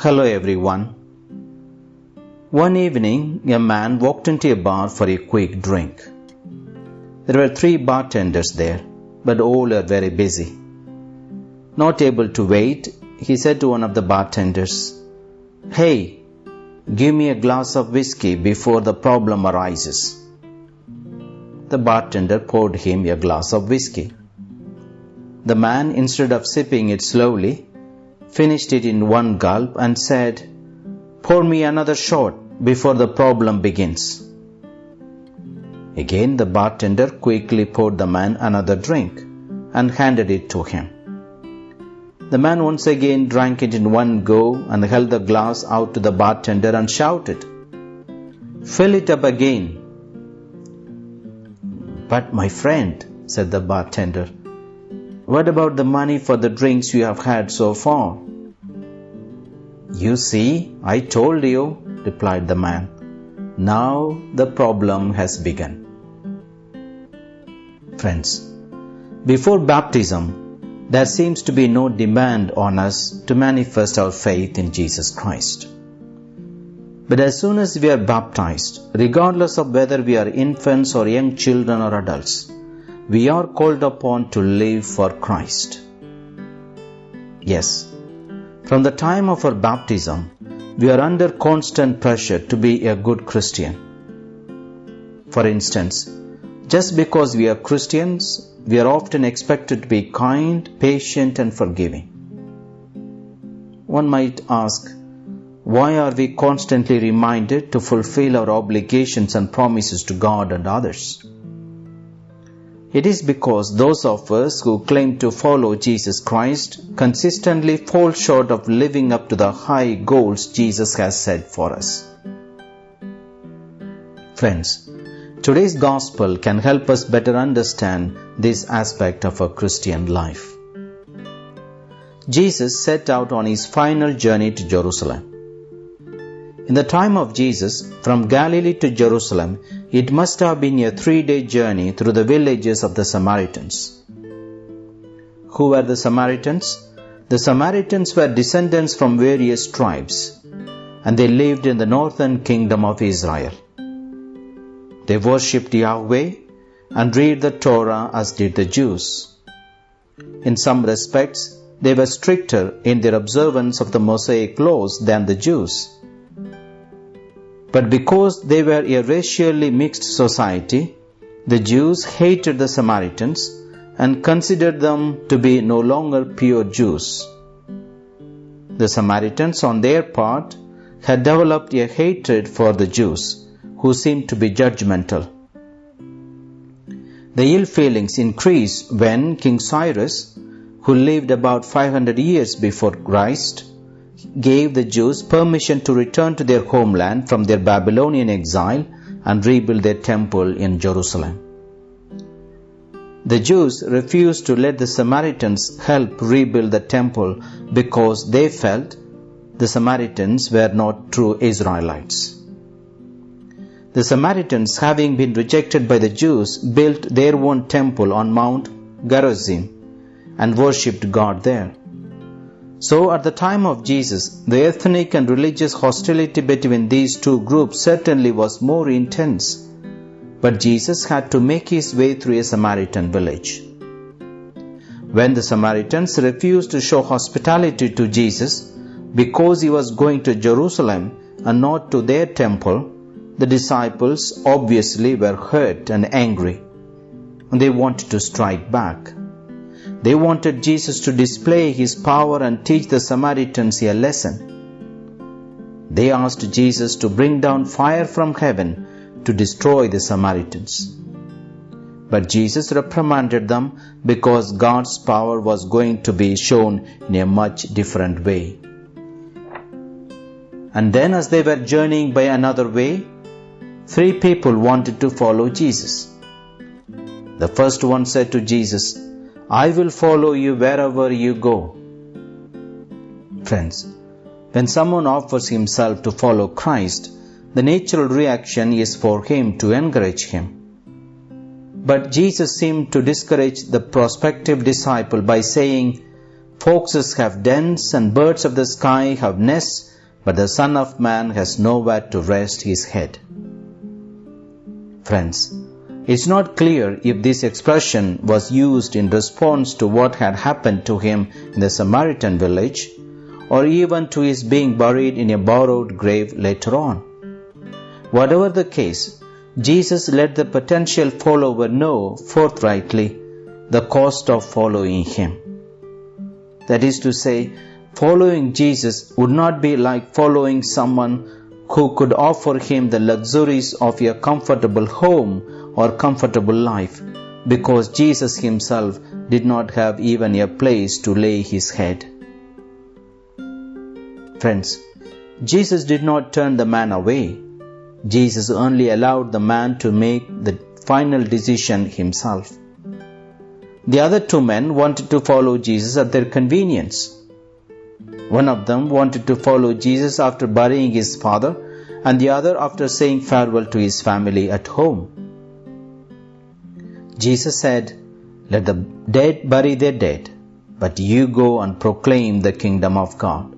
Hello everyone. One evening, a man walked into a bar for a quick drink. There were three bartenders there, but all were very busy. Not able to wait, he said to one of the bartenders, Hey, give me a glass of whiskey before the problem arises. The bartender poured him a glass of whiskey. The man, instead of sipping it slowly, finished it in one gulp and said, Pour me another shot before the problem begins. Again, the bartender quickly poured the man another drink and handed it to him. The man once again drank it in one go and held the glass out to the bartender and shouted, Fill it up again. But my friend, said the bartender, what about the money for the drinks you have had so far? You see, I told you, replied the man. Now the problem has begun. Friends, before baptism, there seems to be no demand on us to manifest our faith in Jesus Christ. But as soon as we are baptized, regardless of whether we are infants or young children or adults, we are called upon to live for Christ. Yes, from the time of our baptism, we are under constant pressure to be a good Christian. For instance, just because we are Christians, we are often expected to be kind, patient, and forgiving. One might ask, why are we constantly reminded to fulfill our obligations and promises to God and others? It is because those of us who claim to follow Jesus Christ consistently fall short of living up to the high goals Jesus has set for us. Friends, today's gospel can help us better understand this aspect of a Christian life. Jesus set out on his final journey to Jerusalem. In the time of Jesus, from Galilee to Jerusalem, it must have been a three day journey through the villages of the Samaritans. Who were the Samaritans? The Samaritans were descendants from various tribes, and they lived in the northern kingdom of Israel. They worshipped Yahweh and read the Torah as did the Jews. In some respects, they were stricter in their observance of the Mosaic laws than the Jews but because they were a racially mixed society, the Jews hated the Samaritans and considered them to be no longer pure Jews. The Samaritans, on their part, had developed a hatred for the Jews, who seemed to be judgmental. The ill feelings increased when King Cyrus, who lived about 500 years before Christ, gave the Jews permission to return to their homeland from their Babylonian exile and rebuild their temple in Jerusalem. The Jews refused to let the Samaritans help rebuild the temple because they felt the Samaritans were not true Israelites. The Samaritans, having been rejected by the Jews, built their own temple on Mount Gerizim and worshipped God there. So, at the time of Jesus, the ethnic and religious hostility between these two groups certainly was more intense. But Jesus had to make his way through a Samaritan village. When the Samaritans refused to show hospitality to Jesus because he was going to Jerusalem and not to their temple, the disciples obviously were hurt and angry. They wanted to strike back. They wanted Jesus to display his power and teach the Samaritans a lesson. They asked Jesus to bring down fire from heaven to destroy the Samaritans. But Jesus reprimanded them because God's power was going to be shown in a much different way. And then, as they were journeying by another way, three people wanted to follow Jesus. The first one said to Jesus, I will follow you wherever you go. Friends, when someone offers himself to follow Christ, the natural reaction is for him to encourage him. But Jesus seemed to discourage the prospective disciple by saying, Foxes have dens and birds of the sky have nests, but the Son of Man has nowhere to rest his head. Friends, it's not clear if this expression was used in response to what had happened to him in the Samaritan village or even to his being buried in a borrowed grave later on. Whatever the case, Jesus let the potential follower know forthrightly the cost of following him. That is to say, following Jesus would not be like following someone who could offer him the luxuries of a comfortable home or comfortable life, because Jesus himself did not have even a place to lay his head. Friends, Jesus did not turn the man away. Jesus only allowed the man to make the final decision himself. The other two men wanted to follow Jesus at their convenience. One of them wanted to follow Jesus after burying his father, and the other after saying farewell to his family at home. Jesus said, Let the dead bury their dead, but you go and proclaim the kingdom of God.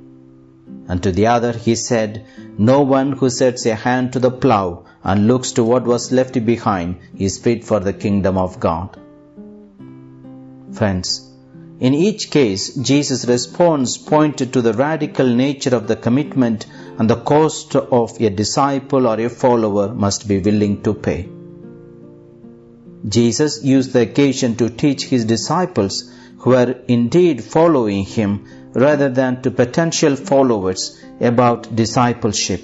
And to the other he said, No one who sets a hand to the plough and looks to what was left behind is fit for the kingdom of God. Friends, in each case, Jesus' response pointed to the radical nature of the commitment and the cost of a disciple or a follower must be willing to pay. Jesus used the occasion to teach his disciples who were indeed following him rather than to potential followers about discipleship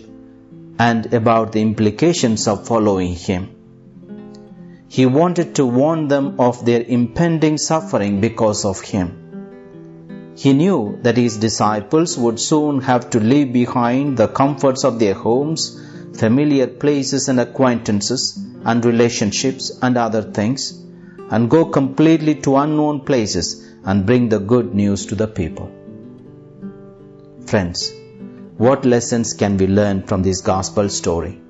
and about the implications of following him. He wanted to warn them of their impending suffering because of him. He knew that his disciples would soon have to leave behind the comforts of their homes, familiar places and acquaintances, and relationships and other things, and go completely to unknown places and bring the good news to the people. Friends, what lessons can we learn from this gospel story?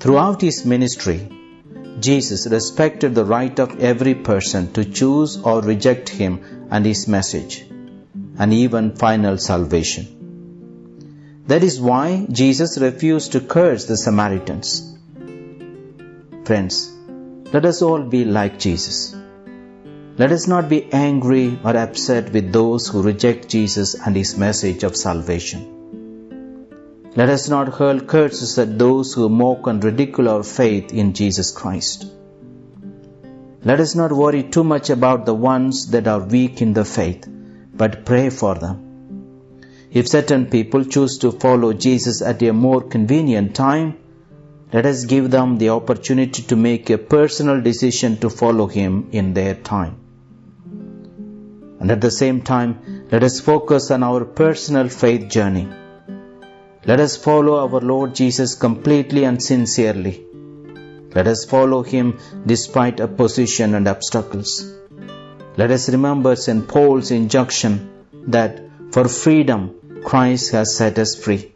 Throughout his ministry, Jesus respected the right of every person to choose or reject him and his message, and even final salvation. That is why Jesus refused to curse the Samaritans. Friends, let us all be like Jesus. Let us not be angry or upset with those who reject Jesus and his message of salvation. Let us not hurl curses at those who mock and ridicule our faith in Jesus Christ. Let us not worry too much about the ones that are weak in the faith, but pray for them. If certain people choose to follow Jesus at a more convenient time, let us give them the opportunity to make a personal decision to follow Him in their time. And at the same time, let us focus on our personal faith journey let us follow our Lord Jesus completely and sincerely. Let us follow him despite opposition and obstacles. Let us remember St. Paul's injunction that for freedom Christ has set us free.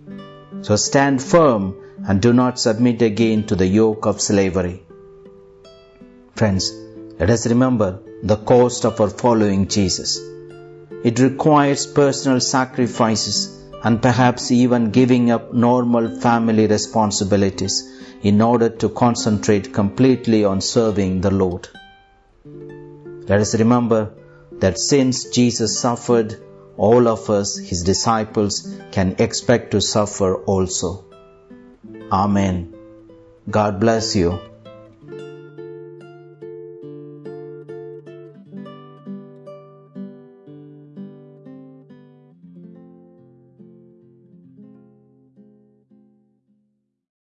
So stand firm and do not submit again to the yoke of slavery. Friends, let us remember the cost of our following Jesus. It requires personal sacrifices and perhaps even giving up normal family responsibilities in order to concentrate completely on serving the Lord. Let us remember that since Jesus suffered, all of us, his disciples, can expect to suffer also. Amen. God bless you.